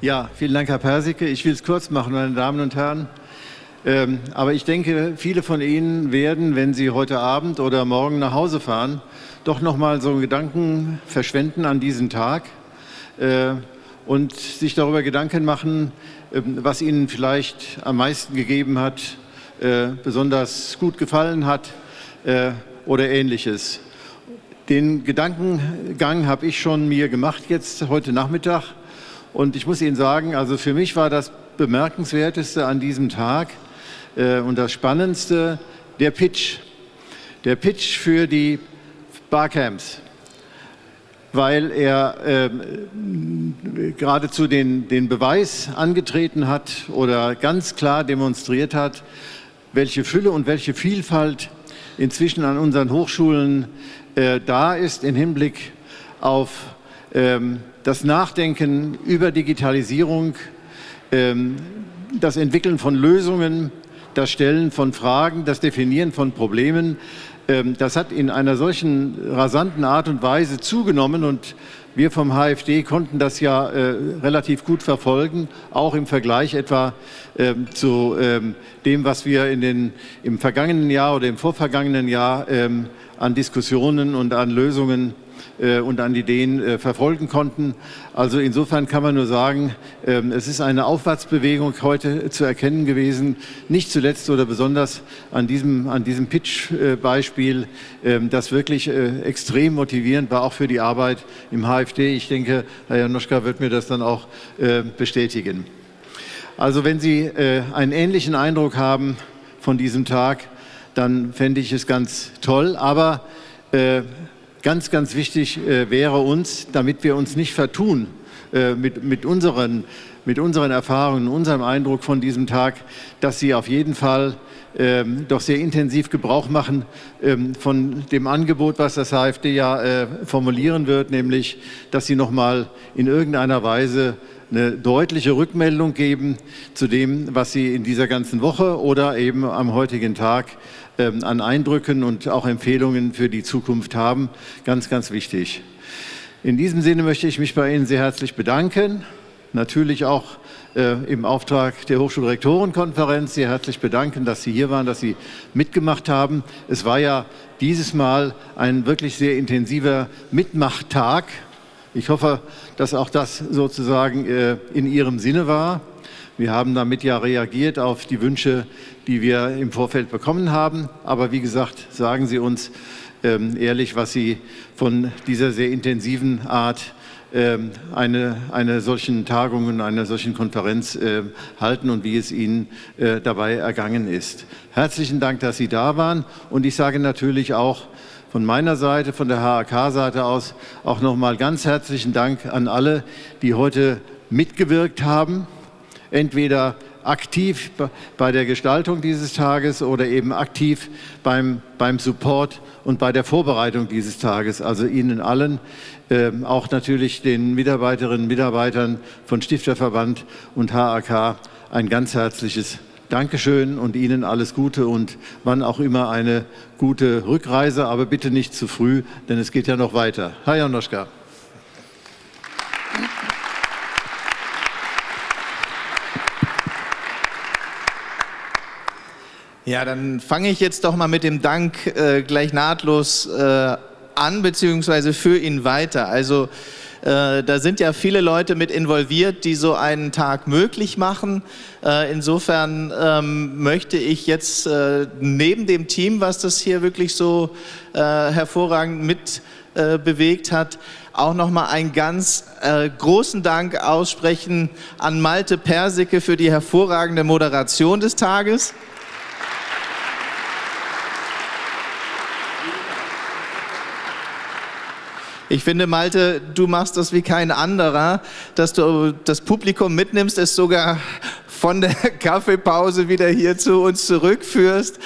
Ja, vielen Dank, Herr Persicke. Ich will es kurz machen, meine Damen und Herren. Ähm, aber ich denke, viele von Ihnen werden, wenn Sie heute Abend oder morgen nach Hause fahren, doch noch mal so einen Gedanken verschwenden an diesen Tag äh, und sich darüber Gedanken machen, äh, was Ihnen vielleicht am meisten gegeben hat, äh, besonders gut gefallen hat äh, oder Ähnliches. Den Gedankengang habe ich schon mir gemacht jetzt heute Nachmittag und ich muss Ihnen sagen, also für mich war das Bemerkenswerteste an diesem Tag äh, und das Spannendste der Pitch. Der Pitch für die Barcamps, weil er äh, geradezu den, den Beweis angetreten hat oder ganz klar demonstriert hat, welche Fülle und welche Vielfalt inzwischen an unseren Hochschulen äh, da ist im Hinblick auf ähm, das Nachdenken über Digitalisierung, ähm, das Entwickeln von Lösungen, das Stellen von Fragen, das Definieren von Problemen, ähm, das hat in einer solchen rasanten Art und Weise zugenommen und wir vom HFD konnten das ja äh, relativ gut verfolgen, auch im Vergleich etwa ähm, zu ähm, dem, was wir in den, im vergangenen Jahr oder im vorvergangenen Jahr an Diskussionen und an Lösungen und an Ideen äh, verfolgen konnten. Also insofern kann man nur sagen, ähm, es ist eine Aufwärtsbewegung heute zu erkennen gewesen, nicht zuletzt oder besonders an diesem, an diesem Pitch-Beispiel, ähm, das wirklich äh, extrem motivierend war, auch für die Arbeit im HFD. Ich denke, Herr Janoschka wird mir das dann auch bestätigen. Also wenn Sie einen ähnlichen Eindruck haben von diesem Tag, dann fände ich es ganz toll. Aber ganz, ganz wichtig äh, wäre uns, damit wir uns nicht vertun äh, mit, mit, unseren, mit unseren Erfahrungen, unserem Eindruck von diesem Tag, dass Sie auf jeden Fall ähm, doch sehr intensiv Gebrauch machen ähm, von dem Angebot, was das AfD ja äh, formulieren wird, nämlich, dass Sie noch mal in irgendeiner Weise eine deutliche Rückmeldung geben zu dem, was Sie in dieser ganzen Woche oder eben am heutigen Tag ähm, an Eindrücken und auch Empfehlungen für die Zukunft haben. Ganz, ganz wichtig. In diesem Sinne möchte ich mich bei Ihnen sehr herzlich bedanken. Natürlich auch äh, im Auftrag der Hochschulrektorenkonferenz sehr herzlich bedanken, dass Sie hier waren, dass Sie mitgemacht haben. Es war ja dieses Mal ein wirklich sehr intensiver Mitmachtag. Ich hoffe, dass auch das sozusagen äh, in Ihrem Sinne war. Wir haben damit ja reagiert auf die Wünsche, die wir im Vorfeld bekommen haben. Aber wie gesagt, sagen Sie uns ähm, ehrlich, was Sie von dieser sehr intensiven Art ähm, eine, eine solchen Tagung und einer solchen Konferenz äh, halten und wie es Ihnen äh, dabei ergangen ist. Herzlichen Dank, dass Sie da waren und ich sage natürlich auch von meiner Seite, von der HAK-Seite aus auch nochmal ganz herzlichen Dank an alle, die heute mitgewirkt haben entweder aktiv bei der Gestaltung dieses Tages oder eben aktiv beim, beim Support und bei der Vorbereitung dieses Tages. Also Ihnen allen, äh, auch natürlich den Mitarbeiterinnen und Mitarbeitern von Stifterverband und HAK ein ganz herzliches Dankeschön und Ihnen alles Gute und wann auch immer eine gute Rückreise, aber bitte nicht zu früh, denn es geht ja noch weiter. Herr Janoschka. Ja, dann fange ich jetzt doch mal mit dem Dank äh, gleich nahtlos äh, an, beziehungsweise für ihn weiter. Also äh, da sind ja viele Leute mit involviert, die so einen Tag möglich machen. Äh, insofern ähm, möchte ich jetzt äh, neben dem Team, was das hier wirklich so äh, hervorragend mit bewegt hat, auch nochmal einen ganz äh, großen Dank aussprechen an Malte Persicke für die hervorragende Moderation des Tages. Ich finde, Malte, du machst das wie kein anderer, dass du das Publikum mitnimmst, es sogar von der Kaffeepause wieder hier zu uns zurückführst.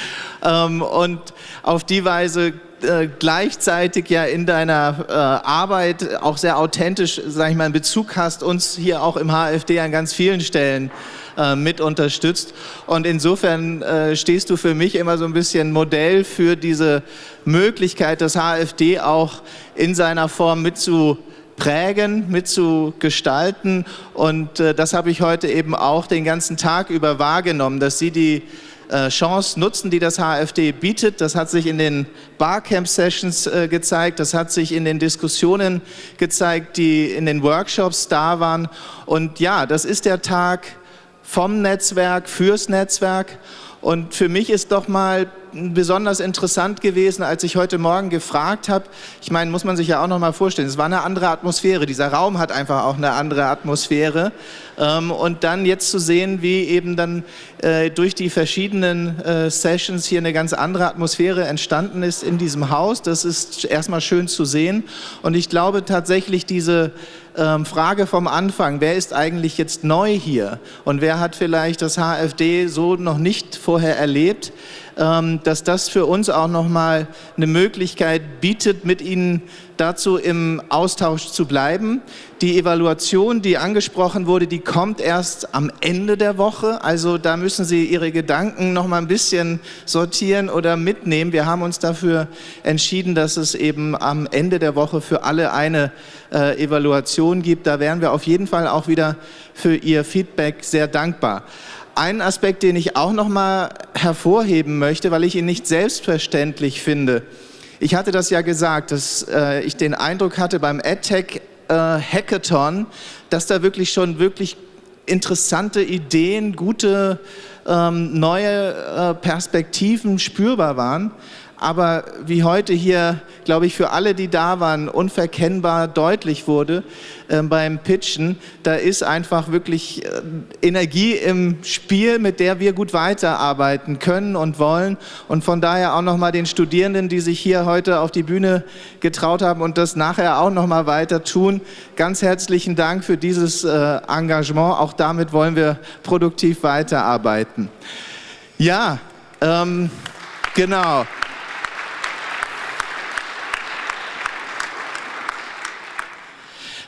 Ähm, und auf die Weise äh, gleichzeitig ja in deiner äh, Arbeit auch sehr authentisch, sage ich mal, einen Bezug hast, uns hier auch im HFD an ganz vielen Stellen äh, mit unterstützt. Und insofern äh, stehst du für mich immer so ein bisschen Modell für diese Möglichkeit, das HFD auch in seiner Form mit zu prägen, mitzugestalten. Und äh, das habe ich heute eben auch den ganzen Tag über wahrgenommen, dass Sie die Chance nutzen, die das HFD bietet. Das hat sich in den Barcamp-Sessions äh, gezeigt, das hat sich in den Diskussionen gezeigt, die in den Workshops da waren. Und ja, das ist der Tag vom Netzwerk, fürs Netzwerk. Und für mich ist doch mal besonders interessant gewesen, als ich heute Morgen gefragt habe. Ich meine, muss man sich ja auch noch mal vorstellen, es war eine andere Atmosphäre. Dieser Raum hat einfach auch eine andere Atmosphäre. Ähm, und dann jetzt zu sehen, wie eben dann äh, durch die verschiedenen äh, Sessions hier eine ganz andere Atmosphäre entstanden ist in diesem Haus, das ist erstmal schön zu sehen. Und ich glaube tatsächlich diese ähm, Frage vom Anfang, wer ist eigentlich jetzt neu hier und wer hat vielleicht das HFD so noch nicht vorher erlebt, dass das für uns auch nochmal eine Möglichkeit bietet, mit Ihnen dazu im Austausch zu bleiben. Die Evaluation, die angesprochen wurde, die kommt erst am Ende der Woche. Also da müssen Sie Ihre Gedanken noch mal ein bisschen sortieren oder mitnehmen. Wir haben uns dafür entschieden, dass es eben am Ende der Woche für alle eine äh, Evaluation gibt. Da wären wir auf jeden Fall auch wieder für Ihr Feedback sehr dankbar. Ein Aspekt, den ich auch noch mal hervorheben möchte, weil ich ihn nicht selbstverständlich finde. Ich hatte das ja gesagt, dass äh, ich den Eindruck hatte beim EdTech äh, Hackathon, dass da wirklich schon wirklich interessante Ideen, gute ähm, neue äh, Perspektiven spürbar waren aber wie heute hier, glaube ich, für alle, die da waren, unverkennbar deutlich wurde äh, beim Pitchen, da ist einfach wirklich äh, Energie im Spiel, mit der wir gut weiterarbeiten können und wollen. Und von daher auch nochmal den Studierenden, die sich hier heute auf die Bühne getraut haben und das nachher auch nochmal weiter tun, ganz herzlichen Dank für dieses äh, Engagement. Auch damit wollen wir produktiv weiterarbeiten. Ja, ähm, genau.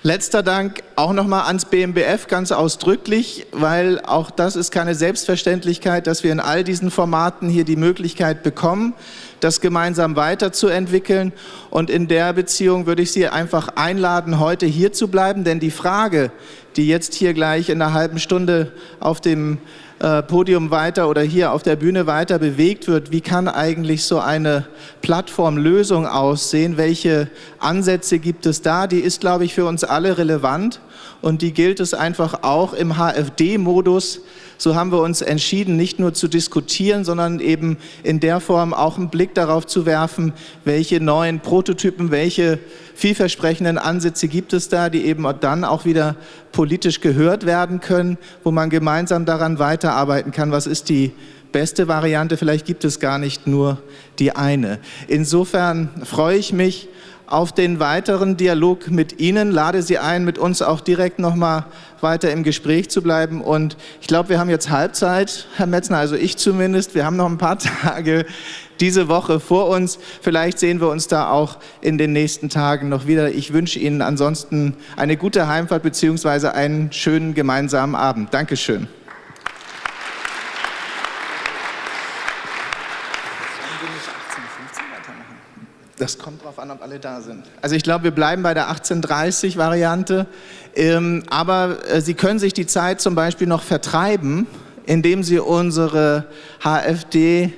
Letzter Dank auch nochmal ans BMBF ganz ausdrücklich, weil auch das ist keine Selbstverständlichkeit, dass wir in all diesen Formaten hier die Möglichkeit bekommen, das gemeinsam weiterzuentwickeln. Und in der Beziehung würde ich Sie einfach einladen, heute hier zu bleiben, denn die Frage, die jetzt hier gleich in einer halben Stunde auf dem äh, Podium weiter oder hier auf der Bühne weiter bewegt wird, wie kann eigentlich so eine Plattformlösung aussehen, welche Ansätze gibt es da, die ist, glaube ich, für uns alle relevant und die gilt es einfach auch im HFD-Modus so haben wir uns entschieden, nicht nur zu diskutieren, sondern eben in der Form auch einen Blick darauf zu werfen, welche neuen Prototypen, welche vielversprechenden Ansätze gibt es da, die eben dann auch wieder politisch gehört werden können, wo man gemeinsam daran weiterarbeiten kann, was ist die beste Variante, vielleicht gibt es gar nicht nur die eine. Insofern freue ich mich, auf den weiteren Dialog mit Ihnen, lade Sie ein, mit uns auch direkt nochmal weiter im Gespräch zu bleiben. Und ich glaube, wir haben jetzt Halbzeit, Herr Metzner, also ich zumindest. Wir haben noch ein paar Tage diese Woche vor uns. Vielleicht sehen wir uns da auch in den nächsten Tagen noch wieder. Ich wünsche Ihnen ansonsten eine gute Heimfahrt bzw. einen schönen gemeinsamen Abend. Dankeschön. Das kommt darauf an, ob alle da sind. Also ich glaube, wir bleiben bei der 1830-Variante. Ähm, aber äh, Sie können sich die Zeit zum Beispiel noch vertreiben, indem Sie unsere HFD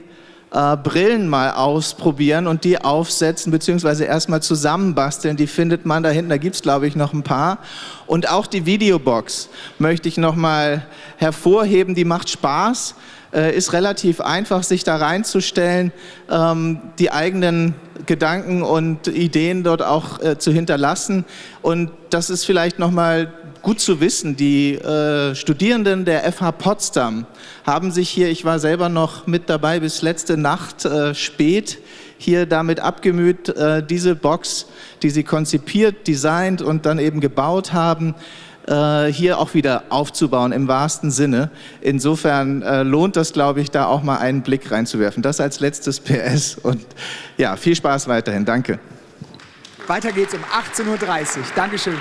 äh, Brillen mal ausprobieren und die aufsetzen, beziehungsweise erstmal zusammenbasteln. Die findet man da hinten, da gibt es glaube ich noch ein paar. Und auch die Videobox möchte ich noch mal hervorheben, die macht Spaß ist relativ einfach, sich da reinzustellen, ähm, die eigenen Gedanken und Ideen dort auch äh, zu hinterlassen. Und das ist vielleicht nochmal gut zu wissen. Die äh, Studierenden der FH Potsdam haben sich hier, ich war selber noch mit dabei bis letzte Nacht äh, spät, hier damit abgemüht, äh, diese Box, die sie konzipiert, designt und dann eben gebaut haben, äh, hier auch wieder aufzubauen im wahrsten Sinne. Insofern äh, lohnt das, glaube ich, da auch mal einen Blick reinzuwerfen. Das als letztes PS und ja, viel Spaß weiterhin. Danke. Weiter geht's um 18.30 Uhr. Dankeschön.